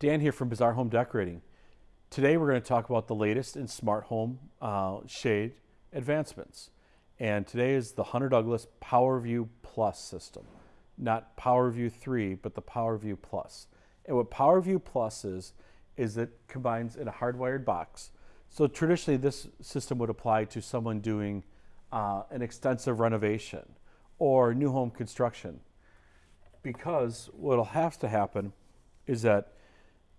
Dan here from Bazaar Home Decorating. Today we're going to talk about the latest in smart home uh, shade advancements. And today is the Hunter Douglas PowerView Plus system. Not PowerView 3, but the PowerView Plus. And what PowerView Plus is, is it combines in a hardwired box. So traditionally this system would apply to someone doing uh, an extensive renovation or new home construction. Because what'll have to happen is that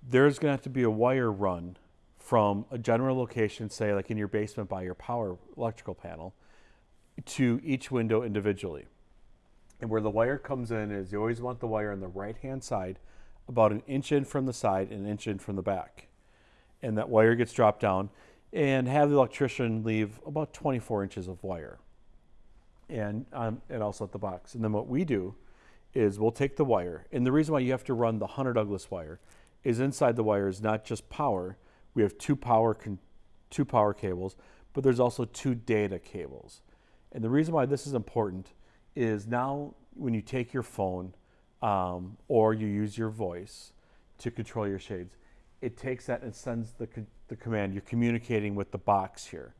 there's going to have to be a wire run from a general location, say like in your basement by your power electrical panel, to each window individually. And where the wire comes in is you always want the wire on the right hand side, about an inch in from the side and an inch in from the back. And that wire gets dropped down and have the electrician leave about 24 inches of wire and, um, and also at the box. And then what we do is we'll take the wire, and the reason why you have to run the Hunter Douglas wire is inside the wire is not just power. We have two power two power cables, but there's also two data cables. And the reason why this is important is now when you take your phone um, or you use your voice to control your shades, it takes that and sends the, the command. You're communicating with the box here.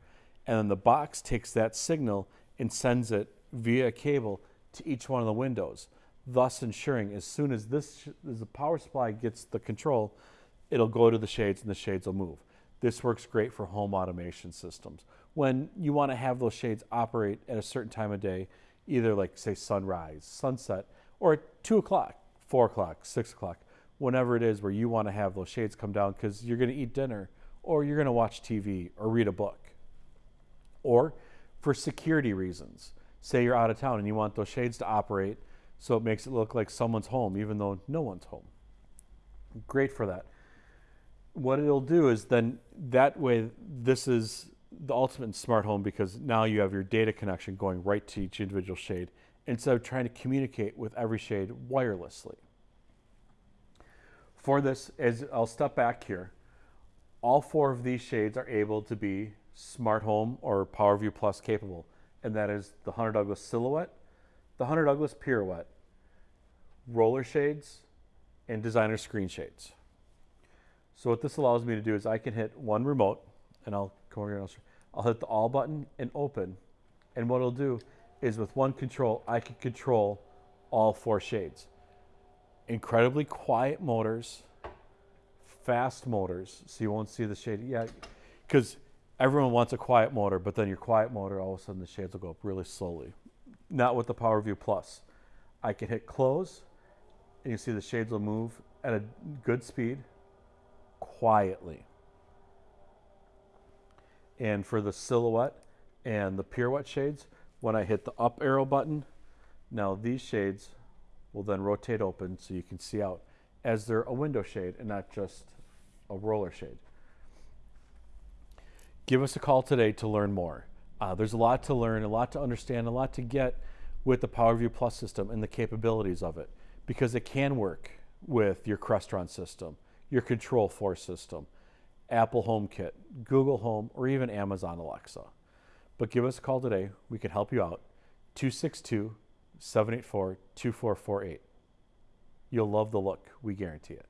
And then the box takes that signal and sends it via cable to each one of the windows thus ensuring as soon as this as the power supply gets the control, it'll go to the shades and the shades will move. This works great for home automation systems. When you want to have those shades operate at a certain time of day, either like say sunrise, sunset, or at two o'clock, four o'clock, six o'clock, whenever it is where you want to have those shades come down because you're going to eat dinner or you're going to watch TV or read a book. Or for security reasons, say you're out of town and you want those shades to operate so it makes it look like someone's home, even though no one's home. Great for that. What it'll do is then that way, this is the ultimate smart home because now you have your data connection going right to each individual shade instead of trying to communicate with every shade wirelessly. For this, as I'll step back here, all four of these shades are able to be smart home or PowerView Plus capable, and that is the Hunter Douglas Silhouette, the Hunter Douglas Pirouette, roller shades, and designer screen shades. So what this allows me to do is I can hit one remote, and I'll come over here and I'll, I'll hit the all button and open. And what it'll do is with one control, I can control all four shades. Incredibly quiet motors, fast motors, so you won't see the shade. Yeah, because everyone wants a quiet motor, but then your quiet motor, all of a sudden the shades will go up really slowly not with the PowerView Plus. I can hit close, and you see the shades will move at a good speed, quietly. And for the silhouette and the pirouette shades, when I hit the up arrow button, now these shades will then rotate open so you can see out as they're a window shade and not just a roller shade. Give us a call today to learn more. Uh, there's a lot to learn, a lot to understand, a lot to get with the PowerView Plus system and the capabilities of it because it can work with your Crestron system, your Control 4 system, Apple HomeKit, Google Home, or even Amazon Alexa. But give us a call today. We can help you out. 262 784 2448. You'll love the look. We guarantee it.